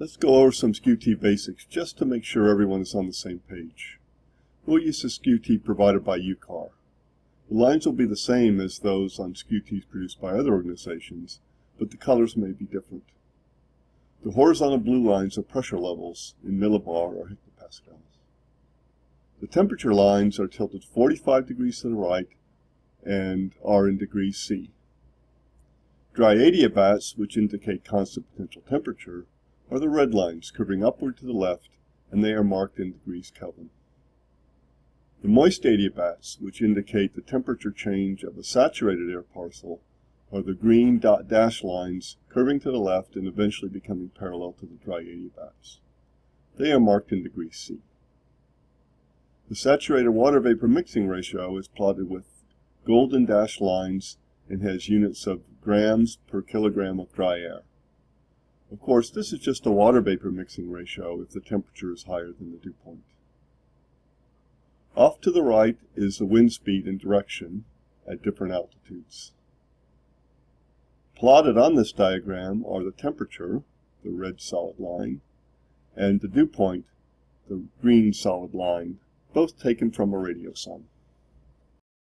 Let's go over some Skew-T basics just to make sure everyone is on the same page. We'll use the Skew-T provided by UCAR. The lines will be the same as those on Skew-Ts produced by other organizations, but the colors may be different. The horizontal blue lines are pressure levels in millibar or hectopascals. The temperature lines are tilted 45 degrees to the right and are in degrees C. Dry adiabats, which indicate constant potential temperature, are the red lines curving upward to the left, and they are marked in degrees Kelvin. The moist adiabats, which indicate the temperature change of a saturated air parcel, are the green dot dash lines curving to the left and eventually becoming parallel to the dry adiabats. They are marked in degrees C. The saturated water vapor mixing ratio is plotted with golden dashed lines and has units of grams per kilogram of dry air. Of course, this is just a water vapor mixing ratio if the temperature is higher than the dew point. Off to the right is the wind speed and direction at different altitudes. Plotted on this diagram are the temperature, the red solid line, and the dew point, the green solid line, both taken from a radiosonde.